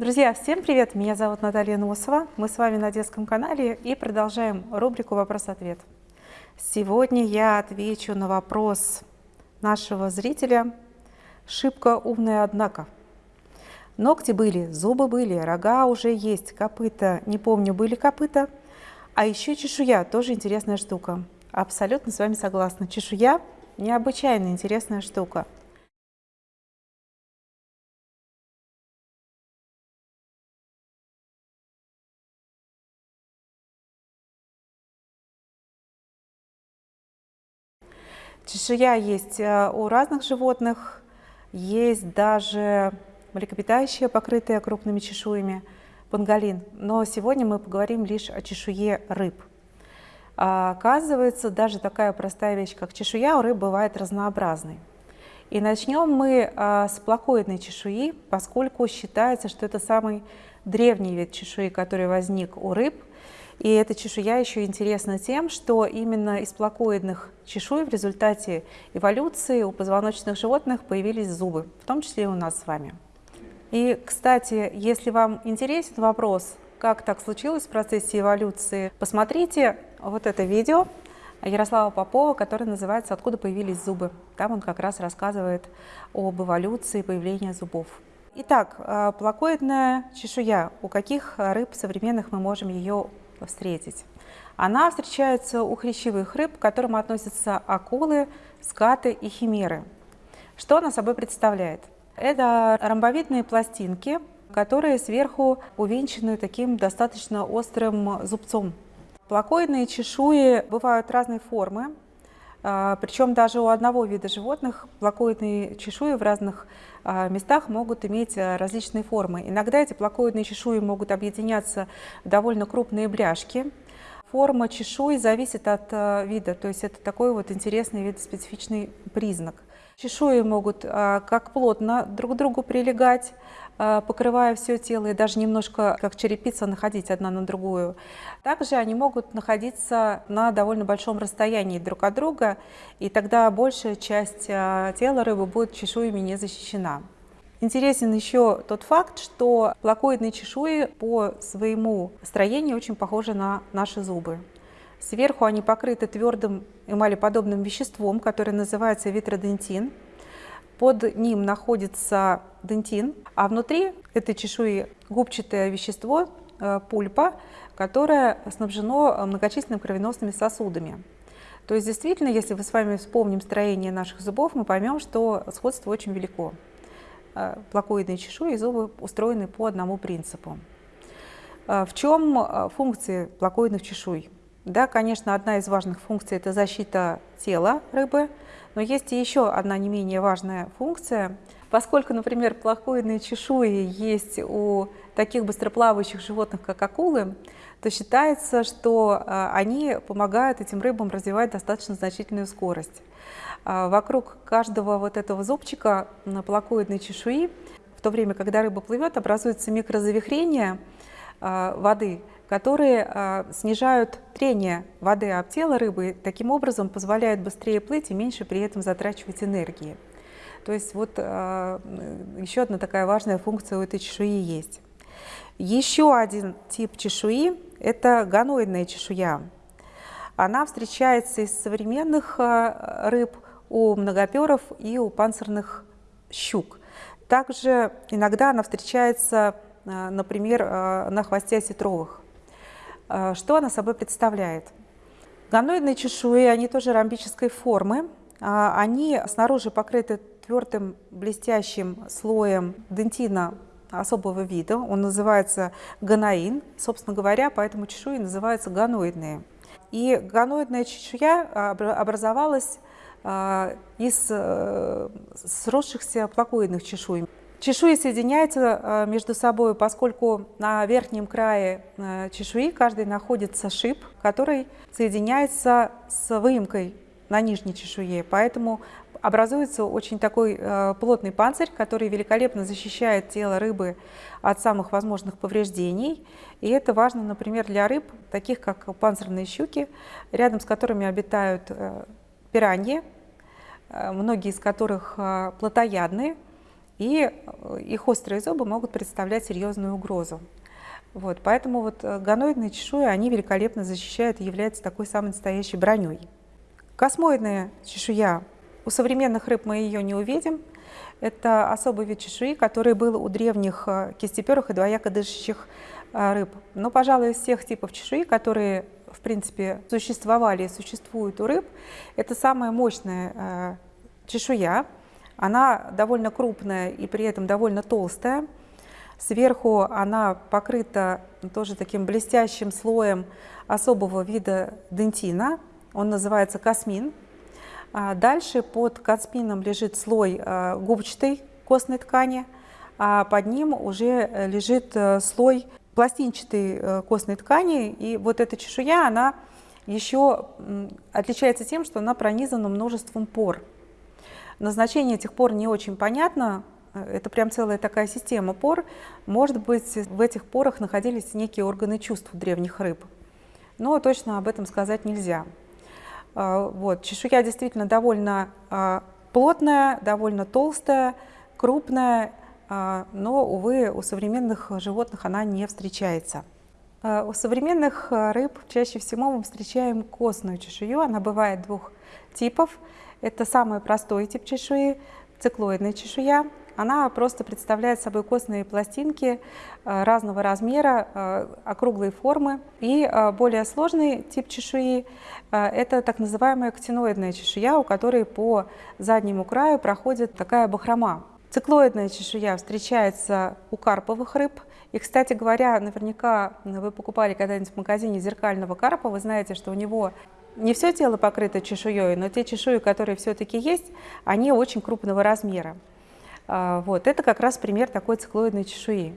Друзья, всем привет! Меня зовут Наталья Носова. Мы с вами на детском канале и продолжаем рубрику «Вопрос-ответ». Сегодня я отвечу на вопрос нашего зрителя «Шибко умная, однако». Ногти были, зубы были, рога уже есть, копыта, не помню, были копыта. А еще чешуя, тоже интересная штука. Абсолютно с вами согласна. Чешуя – необычайно интересная штука. Чешуя есть э, у разных животных, есть даже млекопитающие, покрытые крупными чешуями, панголин. Но сегодня мы поговорим лишь о чешуе рыб. А, оказывается, даже такая простая вещь, как чешуя, у рыб бывает разнообразной. И начнем мы а, с плакоидной чешуи, поскольку считается, что это самый древний вид чешуи, который возник у рыб – и эта чешуя еще интересна тем, что именно из плакоидных чешуй в результате эволюции у позвоночных животных появились зубы, в том числе и у нас с вами. И, кстати, если вам интересен вопрос, как так случилось в процессе эволюции, посмотрите вот это видео Ярослава Попова, которое называется «Откуда появились зубы?». Там он как раз рассказывает об эволюции появления зубов. Итак, э, плакоидная чешуя. У каких рыб современных мы можем ее встретить. Она встречается у хрящевых рыб, к которым относятся акулы, скаты и химеры. Что она собой представляет? Это ромбовидные пластинки, которые сверху увенчаны таким достаточно острым зубцом. Плакоидные чешуи бывают разной формы, причем даже у одного вида животных плакоидные чешуи в разных а, местах могут иметь а, различные формы. Иногда эти плакоидные чешуи могут объединяться в довольно крупные бляшки. Форма чешуи зависит от вида, то есть это такой вот интересный вид, специфичный признак. Чешуи могут как плотно друг к другу прилегать, покрывая все тело и даже немножко как черепица находить одна на другую. Также они могут находиться на довольно большом расстоянии друг от друга, и тогда большая часть э, тела рыбы будет чешуями не защищена. Интересен еще тот факт, что плакоидные чешуи по своему строению очень похожи на наши зубы. Сверху они покрыты твердым эмалеподобным веществом, которое называется витродентин. Под ним находится дентин, а внутри этой чешуи губчатое вещество, э, пульпа, которое снабжено многочисленными кровеносными сосудами. То есть действительно, если мы с вами вспомним строение наших зубов, мы поймем, что сходство очень велико. Э, плакоидные чешуи и зубы устроены по одному принципу. Э, в чем функции плакоидных чешуй? Да, конечно, одна из важных функций – это защита тела рыбы – но есть и еще одна не менее важная функция. Поскольку, например, плохоидные чешуи есть у таких быстроплавающих животных, как акулы, то считается, что а, они помогают этим рыбам развивать достаточно значительную скорость. А, вокруг каждого вот этого зубчика на плакоидной чешуи, в то время, когда рыба плывет, образуется микрозавихрение воды, которые э, снижают трение воды об тело рыбы, таким образом позволяют быстрее плыть и меньше при этом затрачивать энергии. То есть вот э, еще одна такая важная функция у этой чешуи есть. Еще один тип чешуи – это гоноидная чешуя. Она встречается из современных э, рыб у многоперов и у панцирных щук. Также иногда она встречается, э, например, э, на хвосте осетровых. Э, что она собой представляет? Гомноидные чешуи, они тоже ромбической формы. Они снаружи покрыты твердым блестящим слоем дентина особого вида. Он называется гоноин. Собственно говоря, поэтому чешуи называются гоноидные. И гоноидная чешуя образовалась из э, сросшихся плакоидных чешуй. Чешуи соединяются э, между собой, поскольку на верхнем крае э, чешуи каждый находится шип, который соединяется с выемкой на нижней чешуе. Поэтому образуется очень такой э, плотный панцирь, который великолепно защищает тело рыбы от самых возможных повреждений. И это важно, например, для рыб, таких как панцирные щуки, рядом с которыми обитают пираньи, многие из которых плотоядные, и их острые зубы могут представлять серьезную угрозу. Вот, поэтому вот гоноидные чешуи, они великолепно защищают и являются такой самой настоящей броней. Космоидная чешуя, у современных рыб мы ее не увидим, это особый вид чешуи, который был у древних э, кистеперых и двояко дышащих э, рыб. Но, пожалуй, из всех типов чешуи, которые, в принципе, существовали и существуют у рыб, это самая мощная э, чешуя. Она довольно крупная и при этом довольно толстая. Сверху она покрыта тоже таким блестящим слоем особого вида дентина. Он называется космин. А дальше под кацпином лежит слой э, губчатой костной ткани, а под ним уже э, лежит э, слой пластинчатой костной ткани. И вот эта чешуя, она еще отличается тем, что она пронизана множеством пор. Назначение этих пор не очень понятно, это прям целая такая система пор. Может быть, в этих порах находились некие органы чувств древних рыб, но точно об этом сказать нельзя. А, вот. Чешуя действительно довольно а, плотная, довольно толстая, крупная, а, но, увы, у современных животных она не встречается. У современных рыб чаще всего мы встречаем костную чешую. Она бывает двух типов. Это самый простой тип чешуи, циклоидная чешуя. Она просто представляет собой костные пластинки э, разного размера, э, округлой формы. И э, более сложный тип чешуи – это так называемая актиноидная чешуя, у которой по заднему краю проходит такая бахрома. Циклоидная чешуя встречается у карповых рыб. И, кстати говоря, наверняка вы покупали когда-нибудь в магазине зеркального карпа, вы знаете, что у него не все тело покрыто чешуей, но те чешуи, которые все-таки есть, они очень крупного размера. А, вот, это как раз пример такой циклоидной чешуи.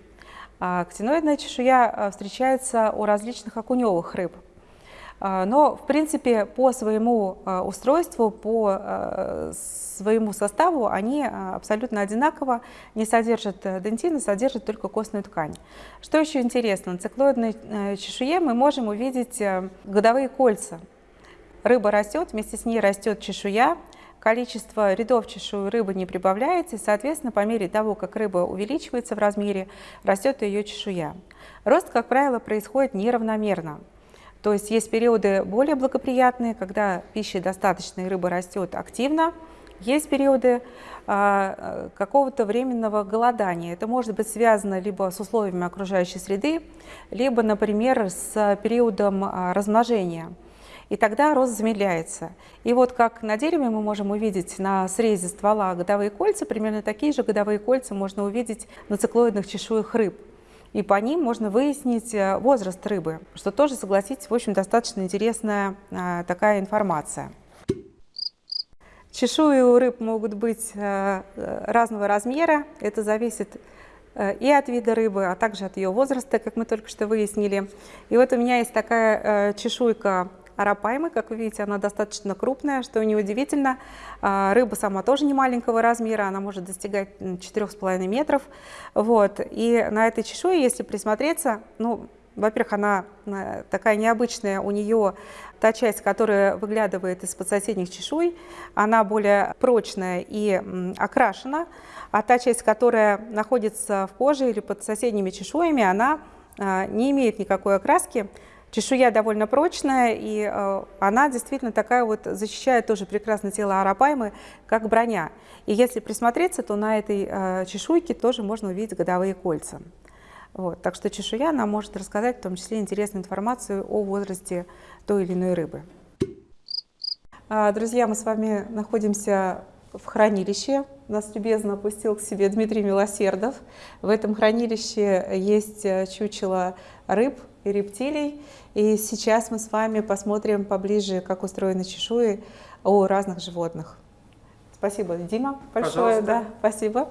Актиноидная чешуя а, встречается у различных окуневых рыб. А, но, в принципе, по своему устройству, по своему составу они абсолютно одинаково, не содержат дентина, содержат только костную ткань. Что еще интересно, на циклоидной э, чешуе мы можем увидеть э, годовые кольца. Рыба растет, вместе с ней растет чешуя, количество рядов чешуи рыбы не прибавляется, и, соответственно, по мере того, как рыба увеличивается в размере, растет ее чешуя. Рост, как правило, происходит неравномерно. То есть есть периоды более благоприятные, когда пищи достаточно и рыба растет активно, есть периоды а, какого-то временного голодания. Это может быть связано либо с условиями окружающей среды, либо, например, с периодом а, размножения и тогда рост замедляется. И вот как на дереве мы можем увидеть на срезе ствола годовые кольца, примерно такие же годовые кольца можно увидеть на циклоидных чешуях рыб. И по ним можно выяснить э, возраст рыбы, что тоже, согласитесь, в общем, достаточно интересная а, такая информация. Чешуи у рыб могут быть а, разного размера, это зависит и от вида рыбы, а также от ее возраста, как мы только что выяснили. И вот у меня есть такая чешуйка арапаймы. Как вы видите, она достаточно крупная, что неудивительно. А, рыба сама тоже не маленького размера, она может достигать 4,5 метров. Вот. И на этой чешуе, если присмотреться, ну, во-первых, она э, такая необычная, у нее та часть, которая выглядывает из-под соседних чешуй, она более прочная и окрашена, а та часть, которая находится в коже или под соседними чешуями, она а, не имеет никакой окраски, Чешуя довольно прочная, и э, она действительно такая вот защищает тоже прекрасно тело арапаймы, как броня. И если присмотреться, то на этой э, чешуйке тоже можно увидеть годовые кольца. Вот. Так что чешуя нам может рассказать в том числе интересную информацию о возрасте той или иной рыбы. А, друзья, мы с вами находимся в хранилище. Нас любезно опустил к себе Дмитрий Милосердов. В этом хранилище есть э, чучело рыб и рептилий. И сейчас мы с вами посмотрим поближе, как устроены чешуи у разных животных. Спасибо, Дима, большое. Пожалуйста. Да, спасибо.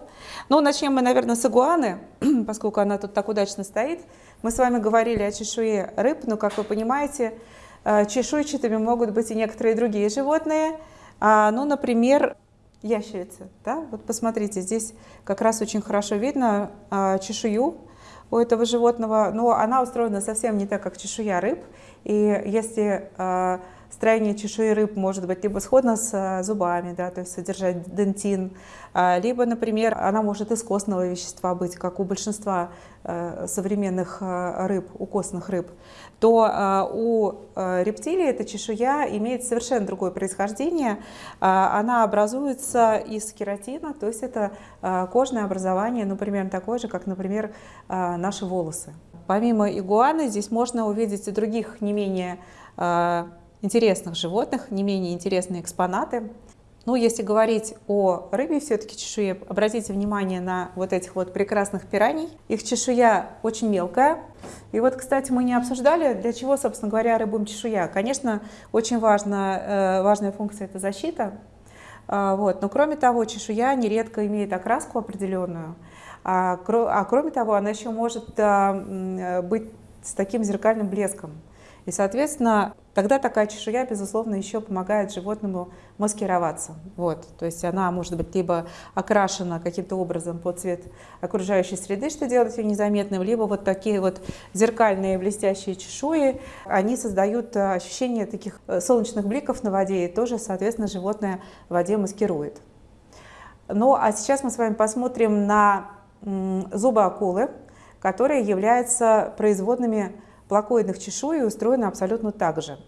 Ну, начнем мы, наверное, с игуаны, поскольку она тут так удачно стоит. Мы с вами говорили о чешуе рыб, но, как вы понимаете, э, чешуйчатыми могут быть и некоторые другие животные. А, ну, например, ящерицы. Да? Вот посмотрите, здесь как раз очень хорошо видно а, чешую у этого животного, но она устроена совсем не так, как чешуя рыб. И если э, строение чешуи рыб может быть либо сходно с зубами, да, то есть содержать дентин, либо, например, она может из костного вещества быть, как у большинства современных рыб, у костных рыб, то у рептилий эта чешуя имеет совершенно другое происхождение. Она образуется из кератина, то есть это кожное образование, ну, примерно такое же, как, например, наши волосы. Помимо игуаны здесь можно увидеть и других не менее э, интересных животных, не менее интересные экспонаты. Ну, если говорить о рыбе все-таки чешуе, обратите внимание на вот этих вот прекрасных пираний. Их чешуя очень мелкая. И вот, кстати, мы не обсуждали, для чего, собственно говоря, рыбам чешуя. Конечно, очень важна, э, важная функция – это защита. Э, вот. Но кроме того, чешуя нередко имеет окраску определенную – а, а кроме того, она еще может а, быть с таким зеркальным блеском. И, соответственно, тогда такая чешуя, безусловно, еще помогает животному маскироваться. Вот. То есть она может быть либо окрашена каким-то образом под цвет окружающей среды, что делает ее незаметным, либо вот такие вот зеркальные блестящие чешуи, они создают ощущение таких э, солнечных бликов на воде, и тоже, соответственно, животное в воде маскирует. Ну, а сейчас мы с вами посмотрим на зубы акулы, которые являются производными плакоидных чешуй и устроены абсолютно так же.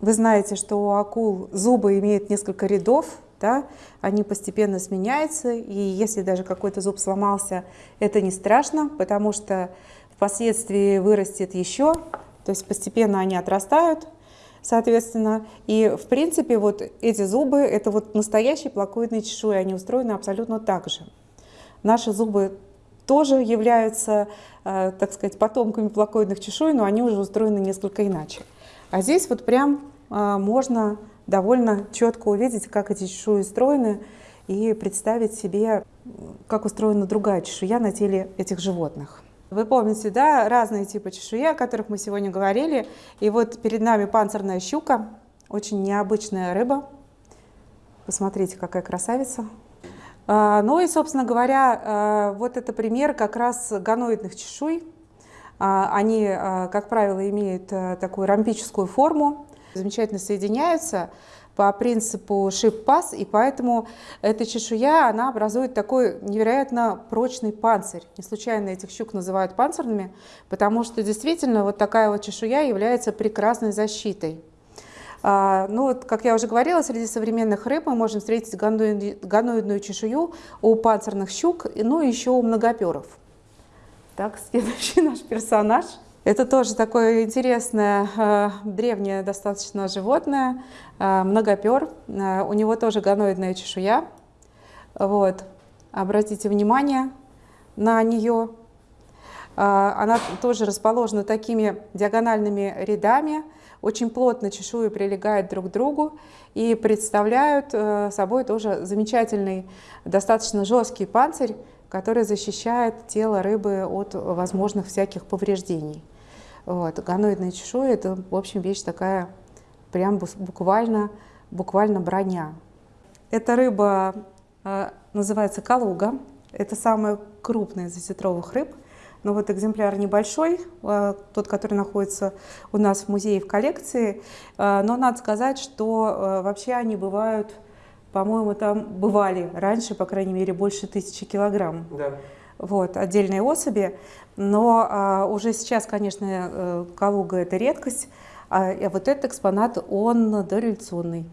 Вы знаете, что у акул зубы имеют несколько рядов, да, они постепенно сменяются, и если даже какой-то зуб сломался, это не страшно, потому что впоследствии вырастет еще, то есть постепенно они отрастают, соответственно. И, в принципе, вот эти зубы, это вот настоящие плакоидные чешуи, они устроены абсолютно так же. Наши зубы тоже являются, э, так сказать, потомками плакоидных чешуй, но они уже устроены несколько иначе. А здесь вот прям э, можно довольно четко увидеть, как эти чешуи устроены, и представить себе, как устроена другая чешуя на теле этих животных. Вы помните, да, разные типы чешуи, о которых мы сегодня говорили. И вот перед нами панцирная щука, очень необычная рыба. Посмотрите, какая красавица. А, ну и, собственно говоря, а, вот это пример как раз гоноидных чешуй. А, они, как правило, имеют такую ромбическую форму, замечательно соединяются по принципу шип-пас, и поэтому эта чешуя, она образует такой невероятно прочный панцирь. Не случайно этих щук называют панцирными, потому что действительно вот такая вот чешуя является прекрасной защитой. А, ну, вот, как я уже говорила, среди современных рыб мы можем встретить ганоидную чешую у панцирных щук, ну и еще у многоперов. Так, следующий наш персонаж. Это тоже такое интересное, э, древнее достаточно животное, э, многопер. Э, у него тоже ганоидная чешуя. Вот. Обратите внимание на нее. Она тоже расположена такими диагональными рядами, очень плотно чешуи прилегают друг к другу и представляют э, собой тоже замечательный, достаточно жесткий панцирь, который защищает тело рыбы от возможных всяких повреждений. Вот. Гоноидная чешуя – это, в общем, вещь такая прям буквально, буквально броня. Эта рыба э, называется калуга. Это самая крупная из осетровых рыб. Но вот экземпляр небольшой, э, тот, который находится у нас в музее в коллекции. Э, но надо сказать, что э, вообще они бывают, по-моему, там бывали раньше, по крайней мере, больше тысячи килограмм. Да. Вот, отдельные особи. Но а, уже сейчас, конечно, Калуга – это редкость, а, а вот этот экспонат, он дореволюционный.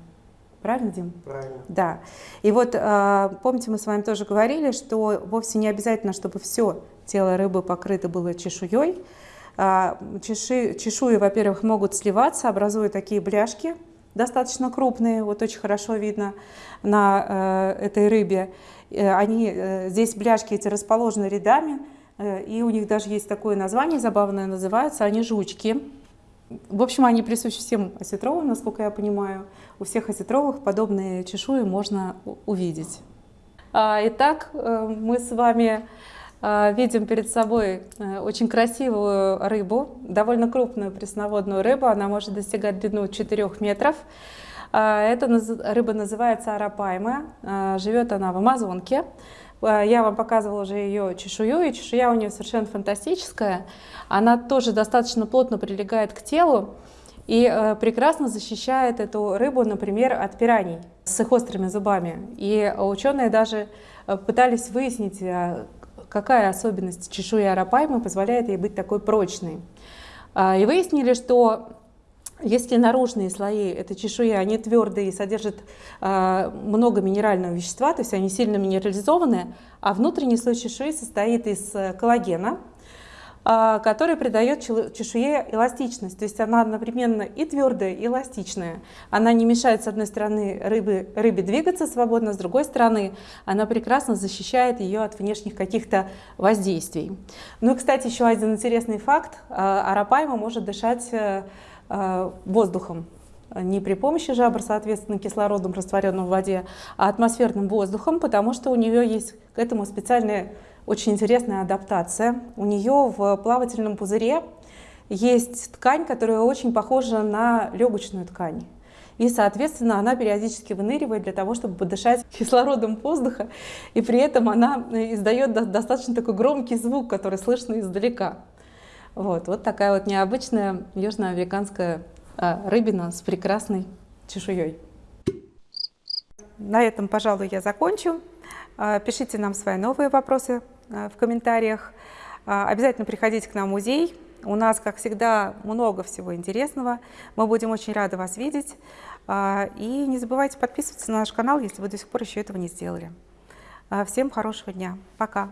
Правильно, Дим? Правильно. Да. И вот, помните, мы с вами тоже говорили, что вовсе не обязательно, чтобы все тело рыбы покрыто было чешуей. А, чеши, чешуи, во-первых, могут сливаться, образуя такие бляшки, достаточно крупные, вот очень хорошо видно на э, этой рыбе. Э, они, э, здесь бляшки эти расположены рядами, и у них даже есть такое название забавное, называются они жучки. В общем, они присущи всем осетровым, насколько я понимаю. У всех осетровых подобные чешуи можно увидеть. А, итак, мы с вами а, видим перед собой э, очень красивую рыбу, довольно крупную пресноводную рыбу, она может достигать длину 4 метров. А, эта рыба называется арапайма, а, живет она в Амазонке. Я вам показывала уже ее чешую, и чешуя у нее совершенно фантастическая. Она тоже достаточно плотно прилегает к телу, и э, прекрасно защищает эту рыбу, например, от пираний с их острыми зубами. И ученые даже э, пытались выяснить, э, какая особенность чешуи арапаймы позволяет ей быть такой прочной. И выяснили, что если наружные слои этой чешуи, они твердые и содержат э, много минерального вещества, то есть они сильно минерализованные, а внутренний слой чешуи состоит из коллагена, а, который придает чешуе эластичность. То есть она одновременно и твердая, и эластичная. Она не мешает, с одной стороны, рыбы, рыбе двигаться свободно, с другой стороны, она прекрасно защищает ее от внешних каких-то воздействий. Ну и, кстати, еще один интересный факт. А, арапайма может дышать э, э, воздухом не при помощи жабр, соответственно, кислородом, растворенным в воде, а атмосферным воздухом, потому что у нее есть к этому специальная очень интересная адаптация. У нее в плавательном пузыре есть ткань, которая очень похожа на легочную ткань. И, соответственно, она периодически выныривает для того, чтобы подышать кислородом воздуха, и при этом она издает достаточно такой громкий звук, который слышно издалека. Вот, вот такая вот необычная южноамериканская а, рыбина с прекрасной чешуей. На этом, пожалуй, я закончу. А, пишите нам свои новые вопросы Э, в комментариях. А, обязательно приходите к нам в музей. У нас, как всегда, много всего интересного. Мы будем очень рады вас видеть. А, и не забывайте подписываться на наш канал, если вы до сих пор еще этого не сделали. А, всем хорошего дня. Пока.